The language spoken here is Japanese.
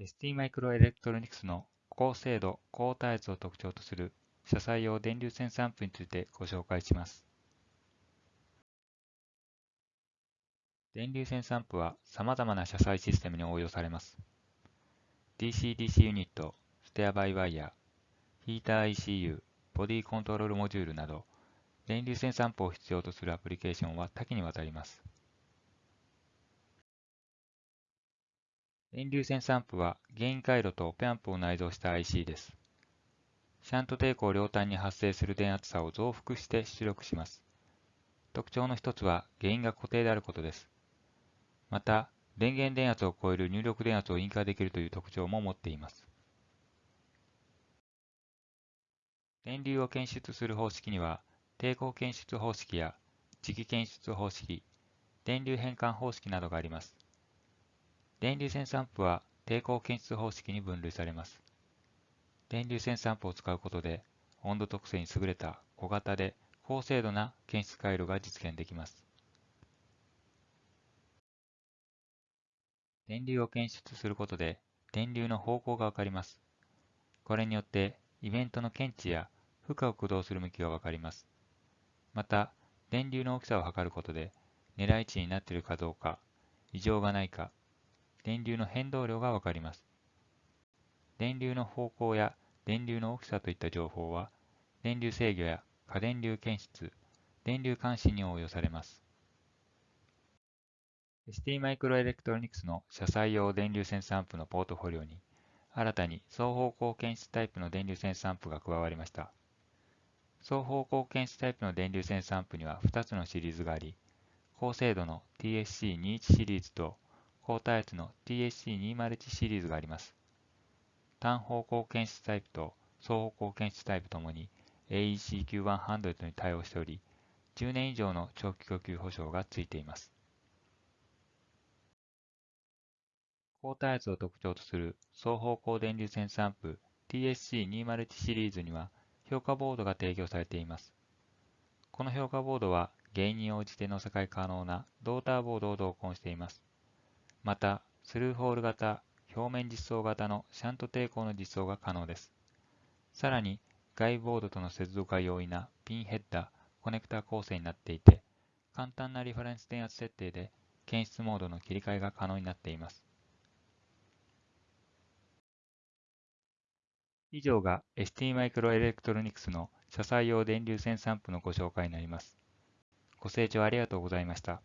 ST マイクロエレクトロニクスの高精度、高耐圧を特徴とする車載用電流線サンプについてご紹介します。電流線サンプは様々な車載システムに応用されます。DC-DC ユニット、ステアバイワイヤー、ヒーター ECU、ボディコントロールモジュールなど、電流線サンプを必要とするアプリケーションは多岐にわたります。電流線サンプはゲイン回路とペアンプを内蔵した IC です。シャント抵抗両端に発生する電圧差を増幅して出力します。特徴の一つは原因が固定であることです。また、電源電圧を超える入力電圧を印化できるという特徴も持っています。電流を検出する方式には、抵抗検出方式や磁気検出方式、電流変換方式などがあります。電流線散布は抵抗検出方式に分類されます。電流線散布を使うことで温度特性に優れた小型で高精度な検出回路が実現できます。電流を検出することで電流の方向がわかります。これによってイベントの検知や負荷を駆動する向きがわかります。また、電流の大きさを測ることで狙い値になっているかどうか、異常がないか、電流の変動量がわかります。電流の方向や電流の大きさといった情報は、電流制御や過電流検出、電流監視に応用されます。ST マイクロエレクトロニクスの車載用電流線サンプのポートフォリオに、新たに双方向検出タイプの電流線サンプが加わりました。双方向検出タイプの電流線サンプには2つのシリーズがあり、高精度の TSC21 シリーズと高耐圧の TSC201 シリーズがあります。単方向検出タイプと双方向検出タイプともに AECQ100 に対応しており、10年以上の長期供給保証がついています。高耐圧を特徴とする双方向電流線サンプ TSC201 シリーズには評価ボードが提供されています。この評価ボードは原因に応じて乗せ替え可能なドーターボードを同梱しています。また、スルーホール型、表面実装型のシャント抵抗の実装が可能です。さらに、外ボードとの接続が容易なピンヘッダー、コネクタ構成になっていて、簡単なリファレンス電圧設定で検出モードの切り替えが可能になっています。以上が ST マイクロエレクトロニクスの車載用電流線サンプのご紹介になります。ご清聴ありがとうございました。